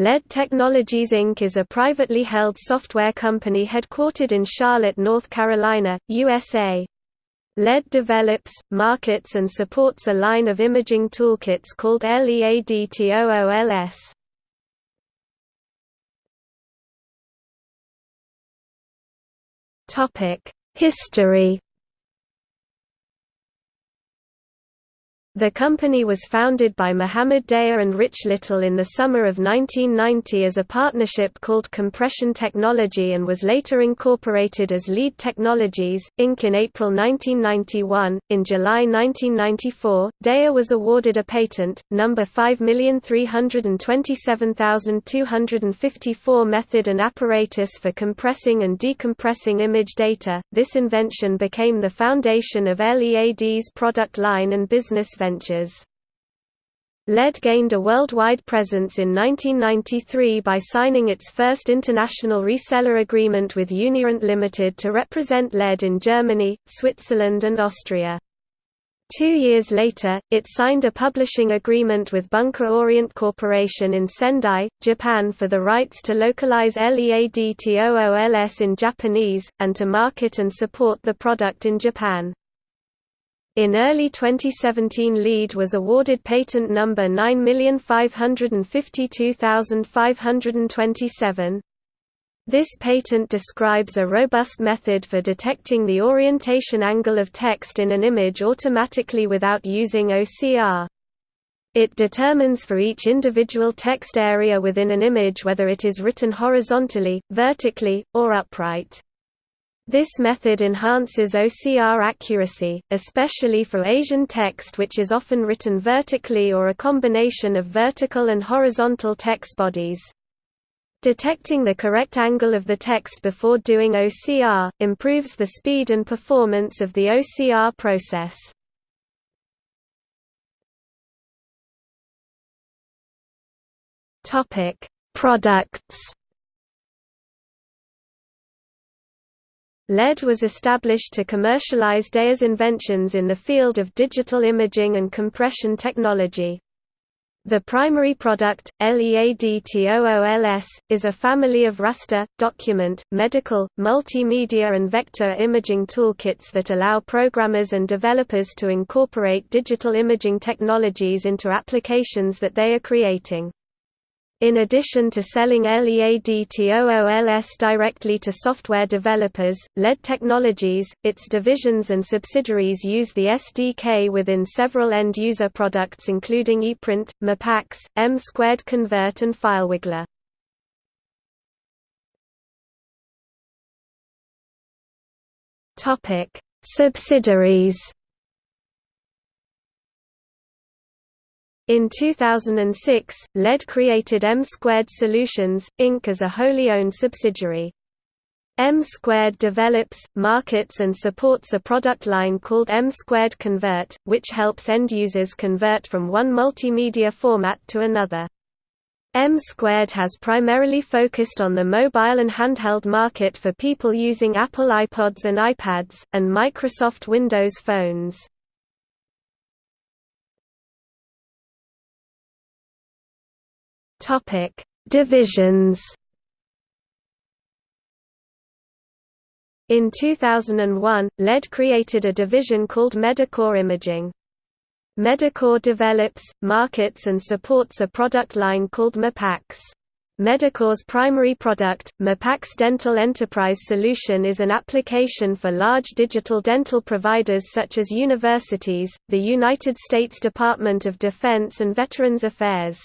LEAD Technologies Inc. is a privately held software company headquartered in Charlotte, North Carolina, USA. LEAD develops, markets and supports a line of imaging toolkits called LEADTOOLS. History The company was founded by Mohammed Daya and Rich Little in the summer of 1990 as a partnership called Compression Technology and was later incorporated as Lead Technologies, Inc. in April 1991. In July 1994, Daya was awarded a patent, number 5327254 method and apparatus for compressing and decompressing image data. This invention became the foundation of LEAD's product line and business ventures. LEAD gained a worldwide presence in 1993 by signing its first international reseller agreement with Unirent Limited to represent LEAD in Germany, Switzerland and Austria. Two years later, it signed a publishing agreement with Bunker Orient Corporation in Sendai, Japan for the rights to localize LEADTOOLS in Japanese, and to market and support the product in Japan. In early 2017 LEAD was awarded patent number 9552527. This patent describes a robust method for detecting the orientation angle of text in an image automatically without using OCR. It determines for each individual text area within an image whether it is written horizontally, vertically, or upright. This method enhances OCR accuracy, especially for Asian text which is often written vertically or a combination of vertical and horizontal text bodies. Detecting the correct angle of the text before doing OCR, improves the speed and performance of the OCR process. Products LEAD was established to commercialize Daya's inventions in the field of digital imaging and compression technology. The primary product, LEADTOOLS, is a family of raster, document, medical, multimedia and vector imaging toolkits that allow programmers and developers to incorporate digital imaging technologies into applications that they are creating. In addition to selling LEADTOOLS directly to software developers, LEAD Technologies, its divisions and subsidiaries use the SDK within several end-user products including ePrint, MiPACS, M2 Convert and FileWiggler. Subsidiaries In 2006, LEAD created M Squared Solutions, Inc. as a wholly owned subsidiary. M Squared develops, markets and supports a product line called M Squared Convert, which helps end users convert from one multimedia format to another. M Squared has primarily focused on the mobile and handheld market for people using Apple iPods and iPads, and Microsoft Windows phones. Topic: Divisions. In 2001, LEAD created a division called Medicore Imaging. Medicore develops, markets and supports a product line called MiPACS. Medicore's primary product, MiPACS Dental Enterprise Solution is an application for large digital dental providers such as universities, the United States Department of Defense and Veterans Affairs.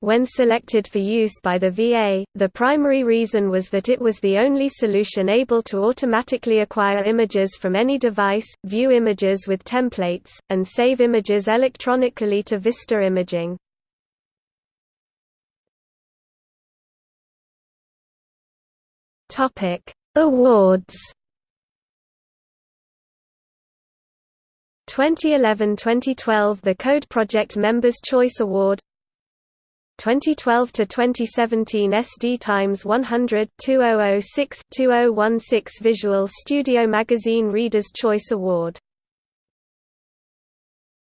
When selected for use by the VA, the primary reason was that it was the only solution able to automatically acquire images from any device, view images with templates, and save images electronically to Vista Imaging. Awards 2011–2012 The Code Project Members' Choice Award 2012 to 2017 SD Times 100 2006 2016 Visual Studio Magazine Reader's Choice Award